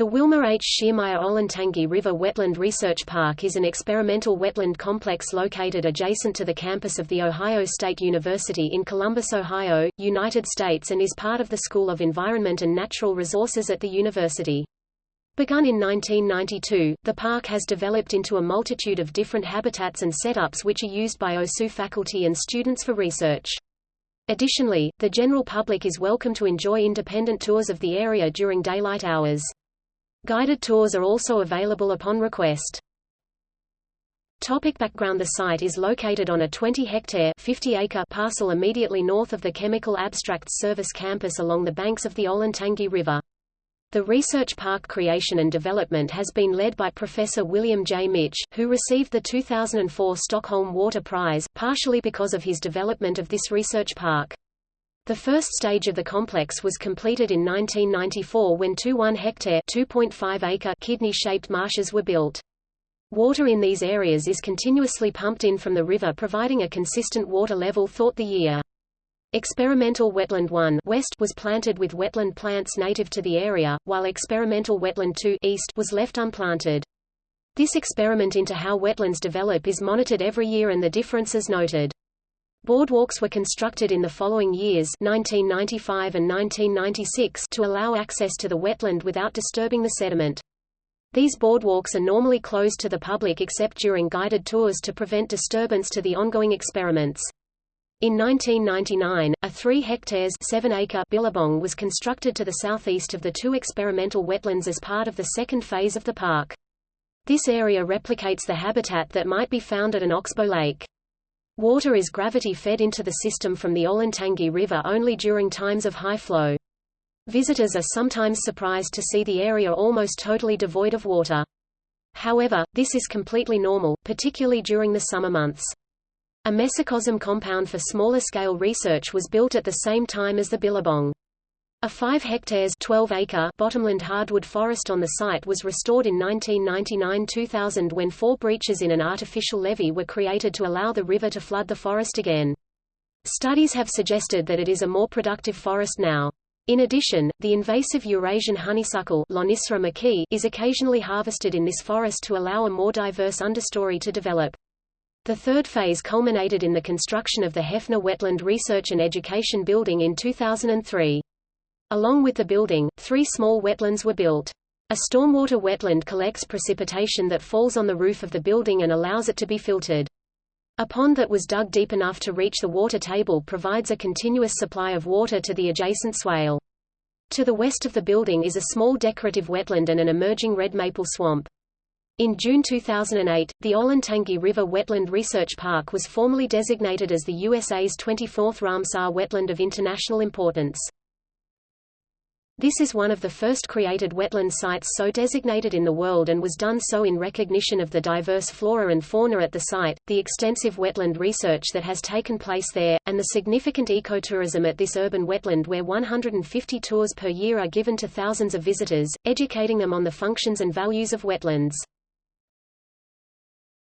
The Wilmer H. Schiermeier Olentangy River Wetland Research Park is an experimental wetland complex located adjacent to the campus of The Ohio State University in Columbus, Ohio, United States and is part of the School of Environment and Natural Resources at the university. Begun in 1992, the park has developed into a multitude of different habitats and setups which are used by OSU faculty and students for research. Additionally, the general public is welcome to enjoy independent tours of the area during daylight hours. Guided tours are also available upon request. Topic background The site is located on a 20-hectare parcel immediately north of the Chemical Abstracts Service campus along the banks of the Olentangy River. The research park creation and development has been led by Professor William J. Mitsch, who received the 2004 Stockholm Water Prize, partially because of his development of this research park. The first stage of the complex was completed in 1994 when two 1-hectare (2.5-acre) kidney-shaped marshes were built. Water in these areas is continuously pumped in from the river providing a consistent water level throughout the year. Experimental Wetland 1 West was planted with wetland plants native to the area, while Experimental Wetland 2 East was left unplanted. This experiment into how wetlands develop is monitored every year and the differences noted. Boardwalks were constructed in the following years 1995 and 1996 to allow access to the wetland without disturbing the sediment. These boardwalks are normally closed to the public except during guided tours to prevent disturbance to the ongoing experiments. In 1999, a 3 hectares 7 acre billabong was constructed to the southeast of the two experimental wetlands as part of the second phase of the park. This area replicates the habitat that might be found at an oxbow lake. Water is gravity-fed into the system from the Olentangy River only during times of high flow. Visitors are sometimes surprised to see the area almost totally devoid of water. However, this is completely normal, particularly during the summer months. A mesocosm compound for smaller-scale research was built at the same time as the Billabong. A 5 hectares 12 acre bottomland hardwood forest on the site was restored in 1999-2000 when four breaches in an artificial levee were created to allow the river to flood the forest again. Studies have suggested that it is a more productive forest now. In addition, the invasive Eurasian honeysuckle is occasionally harvested in this forest to allow a more diverse understory to develop. The third phase culminated in the construction of the Heffner Wetland Research and Education Building in 2003. Along with the building, three small wetlands were built. A stormwater wetland collects precipitation that falls on the roof of the building and allows it to be filtered. A pond that was dug deep enough to reach the water table provides a continuous supply of water to the adjacent swale. To the west of the building is a small decorative wetland and an emerging red maple swamp. In June 2008, the Olentangy River Wetland Research Park was formally designated as the USA's 24th Ramsar wetland of international importance. This is one of the first created wetland sites so designated in the world and was done so in recognition of the diverse flora and fauna at the site, the extensive wetland research that has taken place there, and the significant ecotourism at this urban wetland where 150 tours per year are given to thousands of visitors, educating them on the functions and values of wetlands.